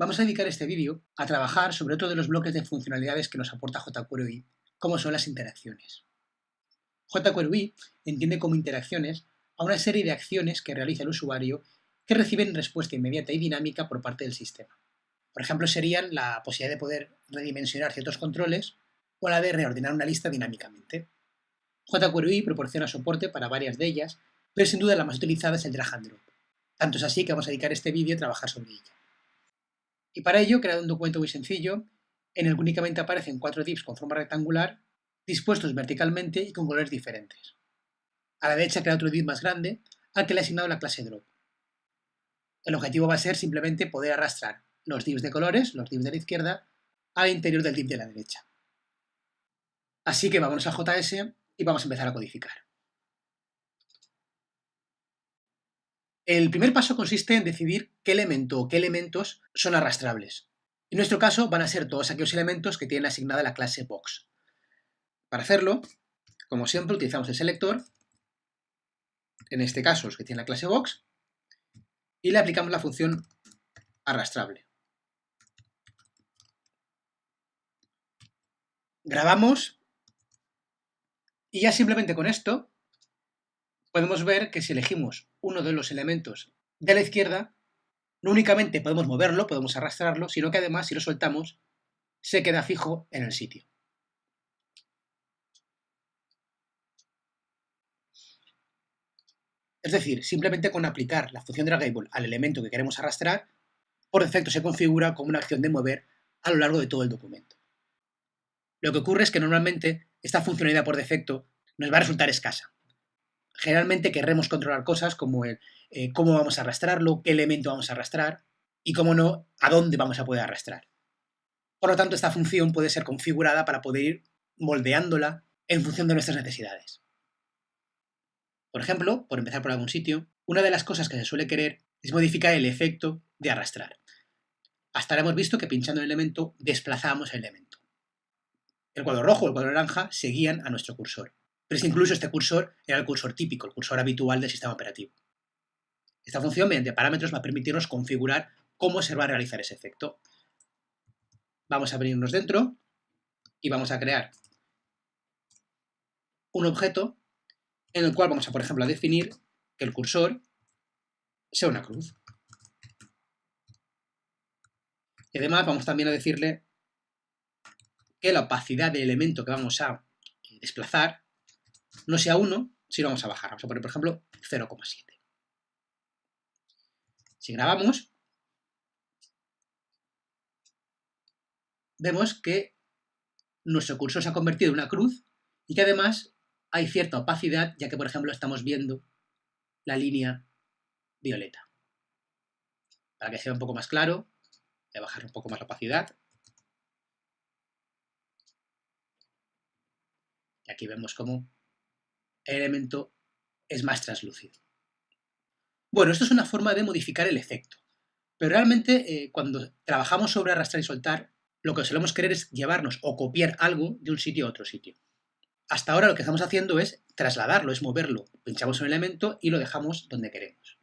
Vamos a dedicar este vídeo a trabajar sobre otro de los bloques de funcionalidades que nos aporta jQuery, como son las interacciones. jQuery entiende como interacciones a una serie de acciones que realiza el usuario que reciben respuesta inmediata y dinámica por parte del sistema. Por ejemplo, serían la posibilidad de poder redimensionar ciertos controles o la de reordenar una lista dinámicamente. jQuery proporciona soporte para varias de ellas, pero sin duda la más utilizada es el drag and drop. Tanto es así que vamos a dedicar este vídeo a trabajar sobre ella. Y para ello he creado un documento muy sencillo en el que únicamente aparecen cuatro divs con forma rectangular dispuestos verticalmente y con colores diferentes. A la derecha he creado otro div más grande al que le he asignado la clase drop. El objetivo va a ser simplemente poder arrastrar los divs de colores, los divs de la izquierda, al interior del div de la derecha. Así que vámonos a JS y vamos a empezar a codificar. El primer paso consiste en decidir qué elemento o qué elementos son arrastrables. En nuestro caso van a ser todos aquellos elementos que tienen asignada la clase box. Para hacerlo, como siempre, utilizamos el selector, en este caso los que tienen la clase box, y le aplicamos la función arrastrable. Grabamos y ya simplemente con esto podemos ver que si elegimos uno de los elementos de la izquierda, no únicamente podemos moverlo, podemos arrastrarlo, sino que además si lo soltamos se queda fijo en el sitio. Es decir, simplemente con aplicar la función dragable al elemento que queremos arrastrar, por defecto se configura como una acción de mover a lo largo de todo el documento. Lo que ocurre es que normalmente esta funcionalidad por defecto nos va a resultar escasa. Generalmente querremos controlar cosas como el eh, cómo vamos a arrastrarlo, qué elemento vamos a arrastrar y, cómo no, a dónde vamos a poder arrastrar. Por lo tanto, esta función puede ser configurada para poder ir moldeándola en función de nuestras necesidades. Por ejemplo, por empezar por algún sitio, una de las cosas que se suele querer es modificar el efecto de arrastrar. Hasta ahora hemos visto que pinchando el elemento desplazamos el elemento. El cuadro rojo o el cuadro naranja seguían a nuestro cursor. Pero es que incluso este cursor era el cursor típico, el cursor habitual del sistema operativo. Esta función, mediante parámetros, va a permitirnos configurar cómo se va a realizar ese efecto. Vamos a venirnos dentro y vamos a crear un objeto en el cual vamos a, por ejemplo, definir que el cursor sea una cruz. Y además vamos también a decirle que la opacidad del elemento que vamos a desplazar no sea 1, sino vamos a bajar. Vamos a poner, por ejemplo, 0,7. Si grabamos, vemos que nuestro cursor se ha convertido en una cruz y que además hay cierta opacidad, ya que, por ejemplo, estamos viendo la línea violeta. Para que sea un poco más claro, voy a bajar un poco más la opacidad. Y aquí vemos cómo elemento es más translúcido. Bueno, esto es una forma de modificar el efecto, pero realmente eh, cuando trabajamos sobre arrastrar y soltar, lo que solemos querer es llevarnos o copiar algo de un sitio a otro sitio. Hasta ahora lo que estamos haciendo es trasladarlo, es moverlo. Pinchamos un elemento y lo dejamos donde queremos.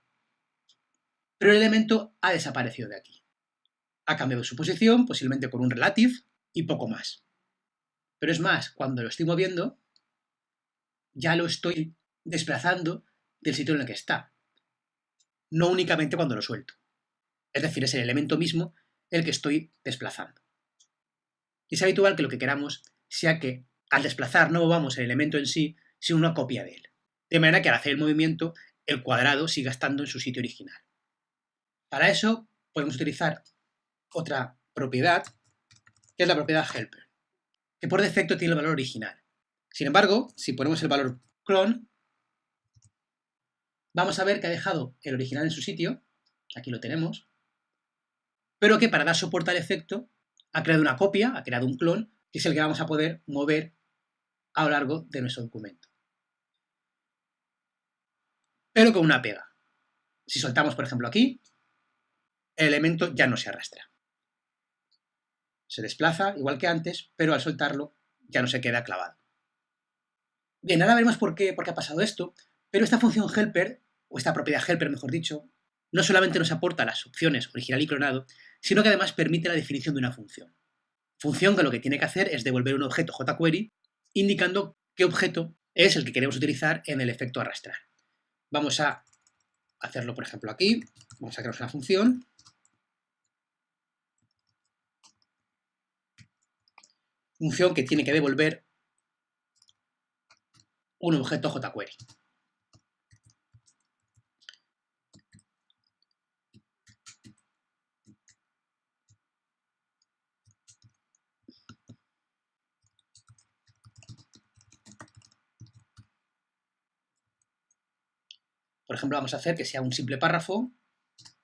Pero el elemento ha desaparecido de aquí. Ha cambiado su posición, posiblemente con un relative, y poco más. Pero es más, cuando lo estoy moviendo, ya lo estoy desplazando del sitio en el que está. No únicamente cuando lo suelto. Es decir, es el elemento mismo el que estoy desplazando. Y es habitual que lo que queramos sea que al desplazar no movamos el elemento en sí, sino una copia de él. De manera que al hacer el movimiento, el cuadrado siga estando en su sitio original. Para eso podemos utilizar otra propiedad, que es la propiedad helper, que por defecto tiene el valor original. Sin embargo, si ponemos el valor clone, vamos a ver que ha dejado el original en su sitio, aquí lo tenemos, pero que para dar soporte al efecto ha creado una copia, ha creado un clon, que es el que vamos a poder mover a lo largo de nuestro documento. Pero con una pega. Si soltamos, por ejemplo, aquí, el elemento ya no se arrastra. Se desplaza igual que antes, pero al soltarlo ya no se queda clavado. Bien, ahora veremos por qué, ha pasado esto, pero esta función helper, o esta propiedad helper mejor dicho, no solamente nos aporta las opciones original y clonado, sino que además permite la definición de una función. Función que lo que tiene que hacer es devolver un objeto jQuery indicando qué objeto es el que queremos utilizar en el efecto arrastrar. Vamos a hacerlo, por ejemplo, aquí. Vamos a crear una función. Función que tiene que devolver un objeto jQuery. Por ejemplo, vamos a hacer que sea un simple párrafo.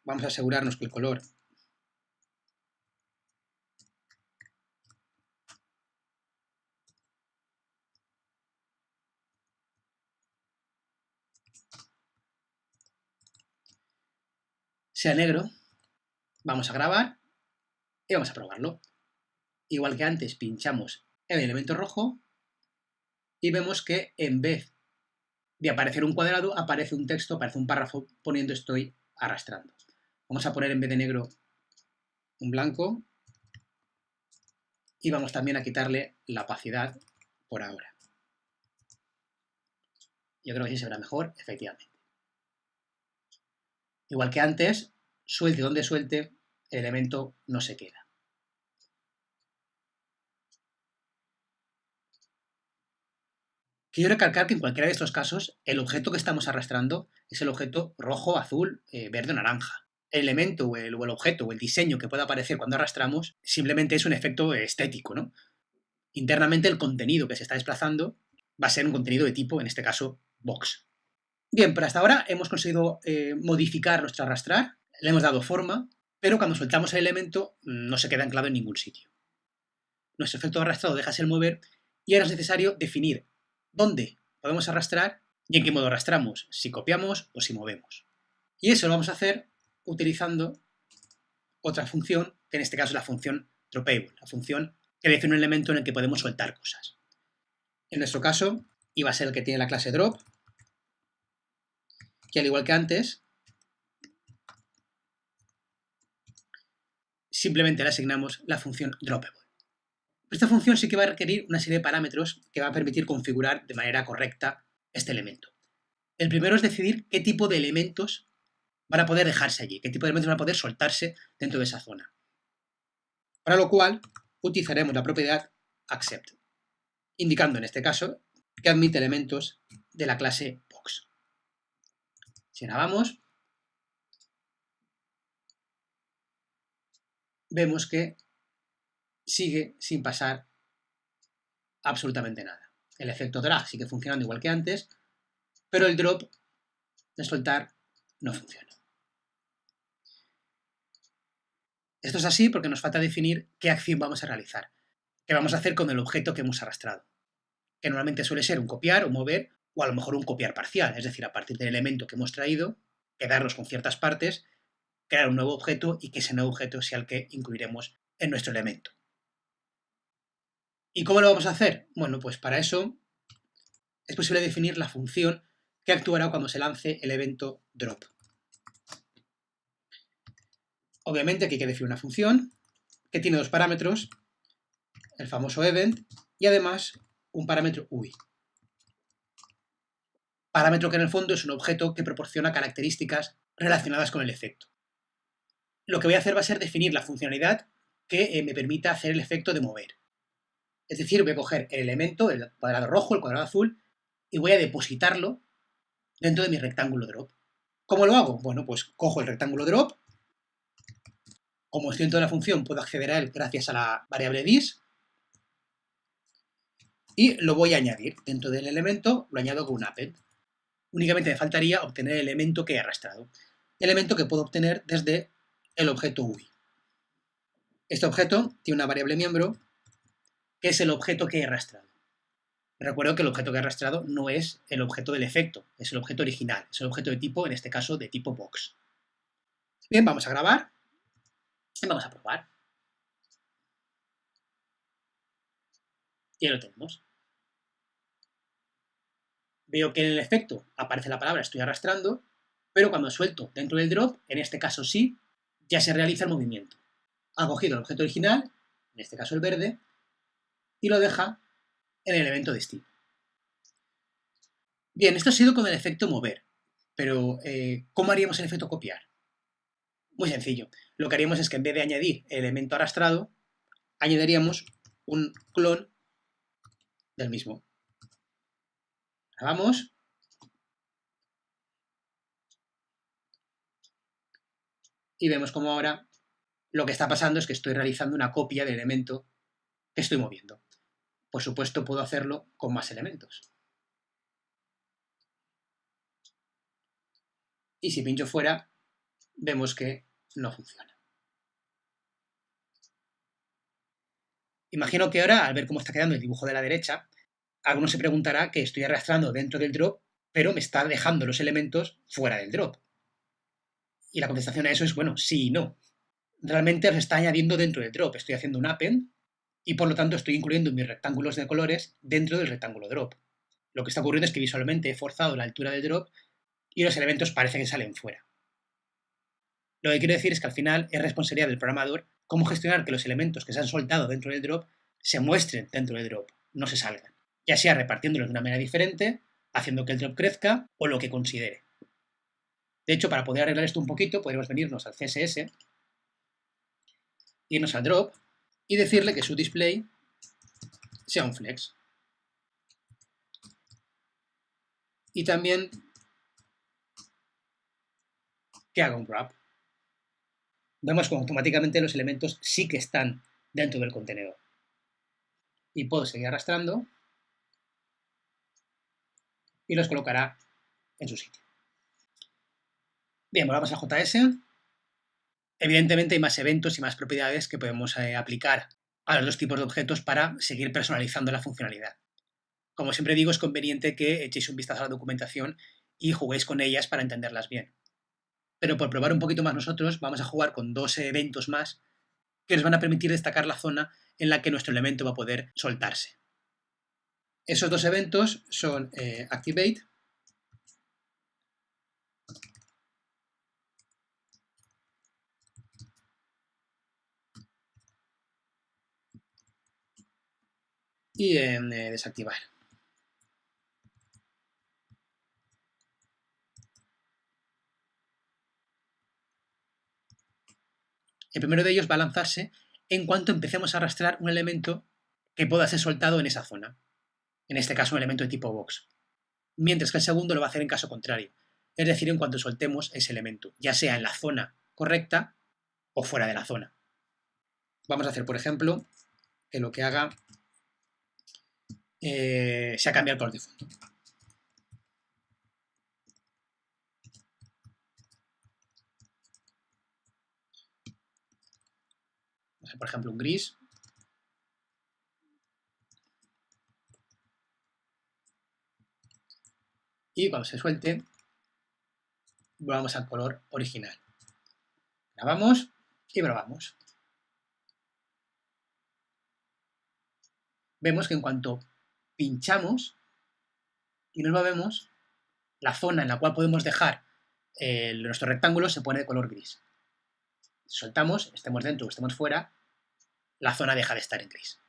Vamos a asegurarnos que el color sea negro. Vamos a grabar y vamos a probarlo. Igual que antes, pinchamos el elemento rojo y vemos que en vez de aparecer un cuadrado, aparece un texto, aparece un párrafo poniendo estoy arrastrando. Vamos a poner en vez de negro un blanco y vamos también a quitarle la opacidad por ahora. Yo creo que así se verá mejor, efectivamente. Igual que antes, suelte donde suelte, el elemento no se queda. Quiero recalcar que en cualquiera de estos casos, el objeto que estamos arrastrando es el objeto rojo, azul, eh, verde o naranja. El elemento o el, objeto o el diseño que pueda aparecer cuando arrastramos simplemente es un efecto estético, ¿no? Internamente el contenido que se está desplazando va a ser un contenido de tipo, en este caso, box. Bien, pero hasta ahora hemos conseguido eh, modificar nuestro arrastrar, le hemos dado forma, pero cuando soltamos el elemento no se queda anclado en ningún sitio. Nuestro efecto arrastrado deja ser mover y ahora es necesario definir dónde podemos arrastrar y en qué modo arrastramos, si copiamos o si movemos. Y eso lo vamos a hacer utilizando otra función, que en este caso es la función dropable, la función que define un elemento en el que podemos soltar cosas. En nuestro caso, iba a ser el que tiene la clase drop, que al igual que antes, simplemente le asignamos la función dropable. Esta función sí que va a requerir una serie de parámetros que va a permitir configurar de manera correcta este elemento. El primero es decidir qué tipo de elementos van a poder dejarse allí, qué tipo de elementos van a poder soltarse dentro de esa zona. Para lo cual utilizaremos la propiedad accept, indicando en este caso que admite elementos de la clase box. Si grabamos, vemos que sigue sin pasar absolutamente nada. El efecto drag sigue funcionando igual que antes, pero el drop de soltar no funciona. Esto es así porque nos falta definir qué acción vamos a realizar, qué vamos a hacer con el objeto que hemos arrastrado, que normalmente suele ser un copiar o mover, o a lo mejor un copiar parcial, es decir, a partir del elemento que hemos traído, quedarnos con ciertas partes, crear un nuevo objeto y que ese nuevo objeto sea el que incluiremos en nuestro elemento. ¿Y cómo lo vamos a hacer? Bueno, pues para eso es posible definir la función que actuará cuando se lance el evento drop. Obviamente aquí hay que definir una función que tiene dos parámetros, el famoso event y además un parámetro UI. Parámetro que en el fondo es un objeto que proporciona características relacionadas con el efecto. Lo que voy a hacer va a ser definir la funcionalidad que eh, me permita hacer el efecto de mover. Es decir, voy a coger el elemento, el cuadrado rojo, el cuadrado azul, y voy a depositarlo dentro de mi rectángulo drop. ¿Cómo lo hago? Bueno, pues cojo el rectángulo drop, como estoy dentro de la función, puedo acceder a él gracias a la variable dis, y lo voy a añadir. Dentro del elemento lo añado con un append. Únicamente me faltaría obtener el elemento que he arrastrado. Elemento que puedo obtener desde el objeto UI. Este objeto tiene una variable miembro que es el objeto que he arrastrado. Recuerdo que el objeto que he arrastrado no es el objeto del efecto, es el objeto original, es el objeto de tipo, en este caso, de tipo box. Bien, vamos a grabar y vamos a probar. Ya lo tenemos. Veo que en el efecto aparece la palabra estoy arrastrando pero cuando suelto dentro del drop, en este caso sí, ya se realiza el movimiento. Ha cogido el objeto original, en este caso el verde, y lo deja en el elemento destino. Bien, esto ha sido con el efecto mover, pero eh, ¿cómo haríamos el efecto copiar? Muy sencillo. Lo que haríamos es que en vez de añadir el elemento arrastrado, añadiríamos un clon del mismo. vamos. Y vemos como ahora lo que está pasando es que estoy realizando una copia del elemento que estoy moviendo. Por supuesto, puedo hacerlo con más elementos. Y si pincho fuera, vemos que no funciona. Imagino que ahora, al ver cómo está quedando el dibujo de la derecha, alguno se preguntará que estoy arrastrando dentro del drop, pero me está dejando los elementos fuera del drop. Y la contestación a eso es, bueno, sí y no. Realmente los está añadiendo dentro del drop. Estoy haciendo un append y por lo tanto estoy incluyendo mis rectángulos de colores dentro del rectángulo drop. Lo que está ocurriendo es que visualmente he forzado la altura del drop y los elementos parece que salen fuera. Lo que quiero decir es que al final es responsabilidad del programador cómo gestionar que los elementos que se han soltado dentro del drop se muestren dentro del drop, no se salgan. Ya sea repartiéndolos de una manera diferente, haciendo que el drop crezca o lo que considere. De hecho, para poder arreglar esto un poquito, podemos venirnos al CSS, irnos al drop y decirle que su display sea un flex. Y también que haga un wrap. Vemos como automáticamente los elementos sí que están dentro del contenedor. Y puedo seguir arrastrando y los colocará en su sitio. Bien, volvamos a JS. Evidentemente hay más eventos y más propiedades que podemos eh, aplicar a los dos tipos de objetos para seguir personalizando la funcionalidad. Como siempre digo, es conveniente que echéis un vistazo a la documentación y juguéis con ellas para entenderlas bien pero por probar un poquito más nosotros vamos a jugar con dos eventos más que nos van a permitir destacar la zona en la que nuestro elemento va a poder soltarse. Esos dos eventos son eh, Activate y en desactivar. El primero de ellos va a lanzarse en cuanto empecemos a arrastrar un elemento que pueda ser soltado en esa zona. En este caso, un elemento de tipo box. Mientras que el segundo lo va a hacer en caso contrario. Es decir, en cuanto soltemos ese elemento, ya sea en la zona correcta o fuera de la zona. Vamos a hacer, por ejemplo, que lo que haga eh, sea cambiar el color de fondo. por ejemplo, un gris. Y cuando se suelte, volvamos al color original. Grabamos y probamos. Vemos que en cuanto pinchamos y nos movemos, la zona en la cual podemos dejar nuestro rectángulo se pone de color gris. Soltamos, estemos dentro o estemos fuera, la zona deja de estar en gris.